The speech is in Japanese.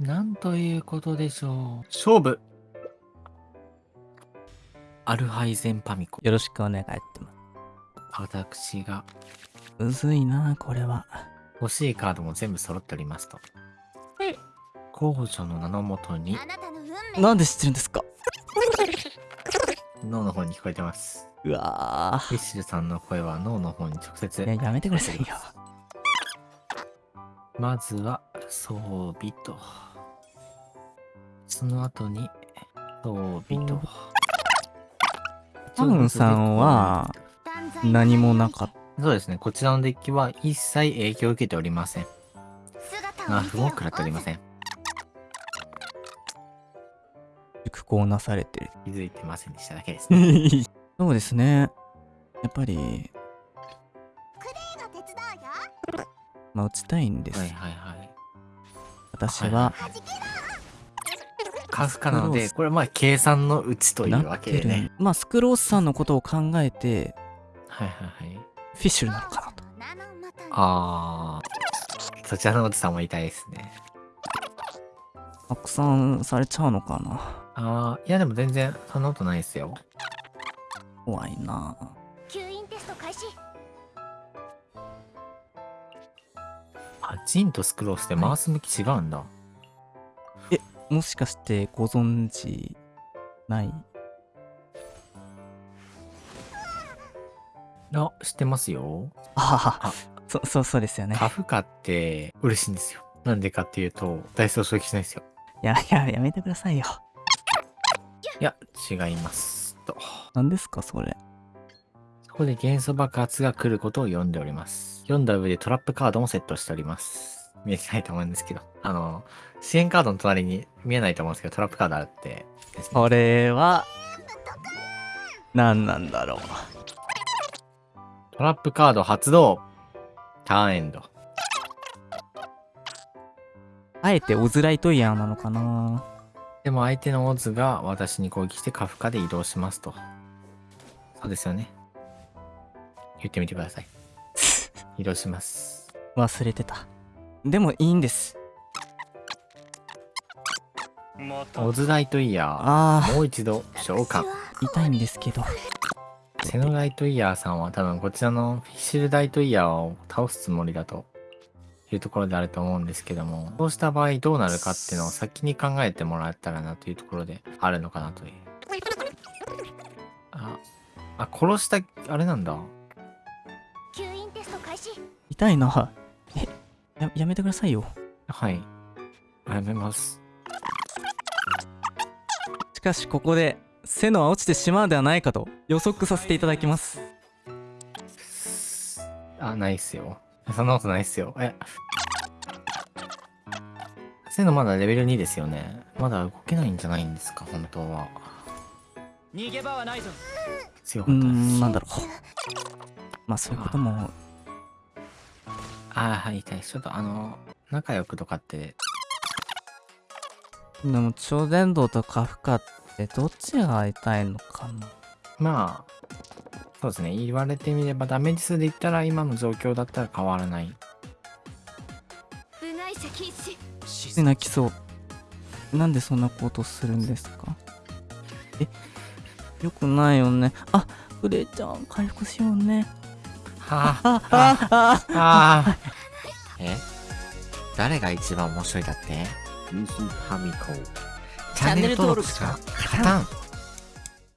なんということでしょう。勝負アルハイゼンパミコ。よろしくお願いします。私がむずいな、これは。欲しいカードも全部揃っておりますと。公女の名のもとにあなたの運命なんで知ってるんですか？脳の方に聞こえてます。うわフィッシュさんの声は脳の方に直接や、やめてくださいよ。まずは装備とその後に装備と。タムンさんは何もなかった。そうですね。こちらのデッキは一切影響を受けておりません。姿ナーフも食らっておりません。熟考なされてる。気づいてませんでしただけですね。そうですね。やっぱり、が手伝うよ。まあ、打ちたいんです。はいはいはい。私は、はじけカフカなのでこれはまあ計算のうちというわけでね。まあ、スクロースさんのことを考えて、はいはいはい。フィッシュルなのかなと。あー。そちらのおじさんも痛いですね。拡散されちゃうのかな。あー。いやでも全然そんなことないですよ。怖いな。吸引テスト開始。あジンとスクロースで回す向き違うんだ、もしかしてご存知ない？あ知ってますよあははあそそうそうですよねカフカって嬉しいんですよ。なんでかっていうと、ダイスを消費しないんですよ。いやいややめてくださいよいや、違います。と。何ですかそれ？そこで元素爆発が来ることを読んでおります。読んだ上でトラップカードもセットしております。見えてないと思うんですけど。あの、支援カードの隣に見えないと思うんですけど、トラップカードあるって。これは何なんだろうトラップカード発動ターンエンド。あえてオズライトイヤーなのかなでも相手のオズが私に攻撃してカフカで移動しますと。そうですよね。言ってみてください。移動します。忘れてたでもいいんですオズライトイヤー。ああもう一度召喚。痛いんですけどセノライトイヤーさんは多分こちらのフィッシュルダイトイヤーを倒すつもりだというところであると思うんですけども、そうした場合どうなるかっていうのを先に考えてもらえたらなというところであるのかなという。あ、あ、殺した、あれなんだ。吸引テスト開始痛いなえややめてくださいよはい。やめます。しかしここでセノは落ちてしまうではないかと予測させていただきますあ、ないっすよ。そんなことないっすよ。え。セノまだレベル2ですよね。まだ動けないんじゃないんですか、本当は。逃げ場はないぞ強かったです。んなんだろうまあそういうこともあーはい、痛い。ちょっとあの、仲良くとかって、でも超伝導とカフカってどっちが痛いのかな？まあ、そうですね。言われてみればダメージ数で言ったら今の状況だったら変わらない。泣きそうなんでそんなことするんですか？えよくないよねあフレイちゃん回復しようねはあ、あああああ。え？誰が一番面白いだって？ミヒハミコ。チャンネル登録者、カタン。